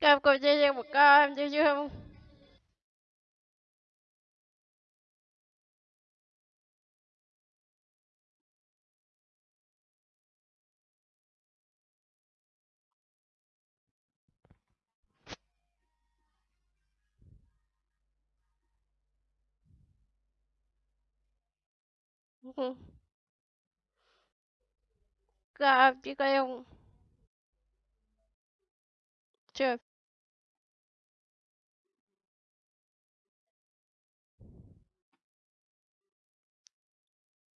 Cho em cô chia một ca em chưa chưa không? Gặp chị cây không? Chưa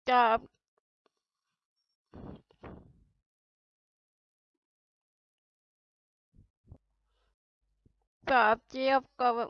cơm chiêu cơm chiêu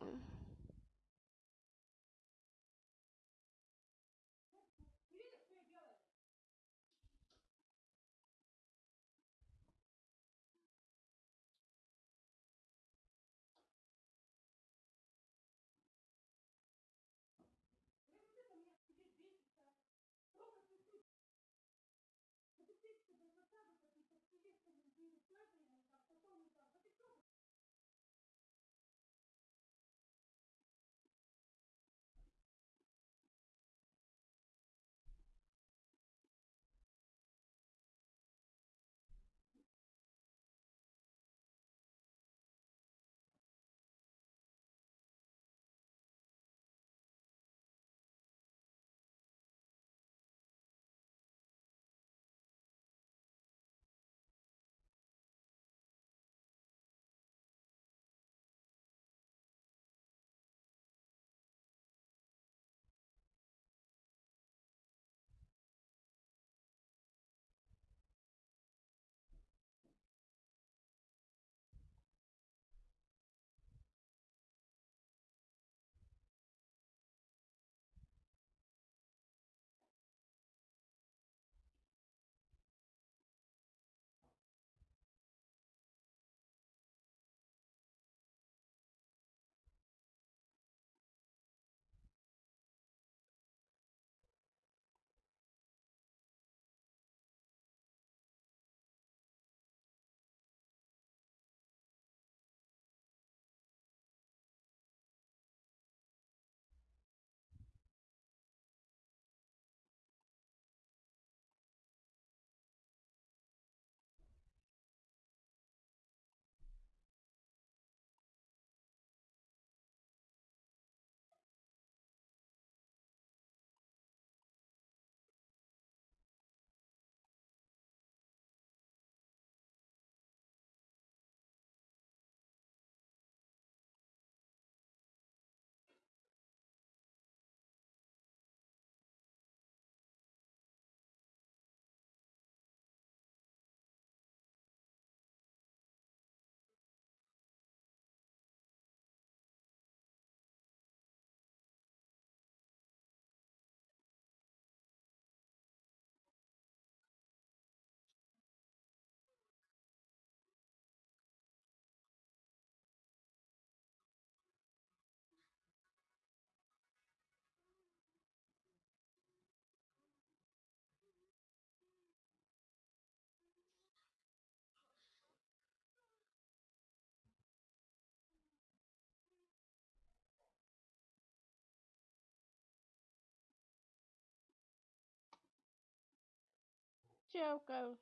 cơm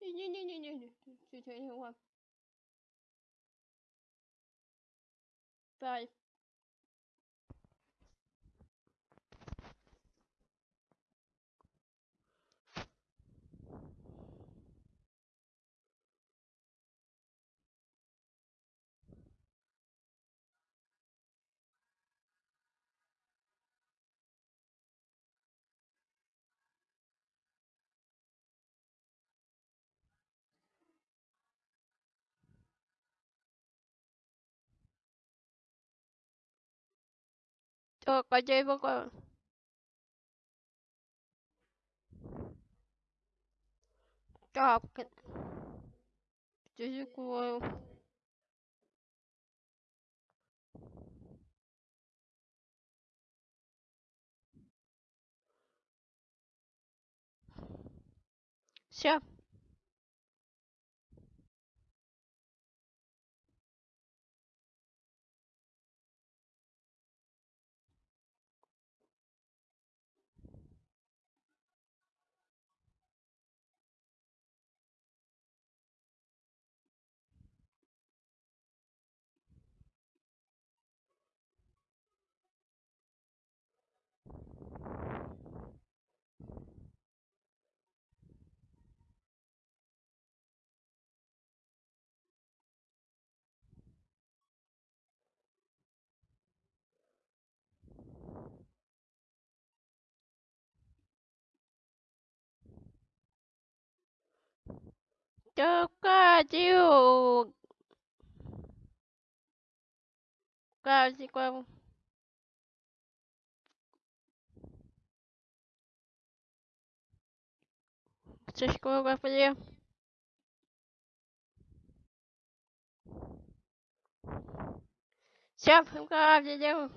như Так, а я его... Так. Э, где закрою? Все. God you. Quase igual. Vocês como eu vou fazer? Sempre um cara de Deus.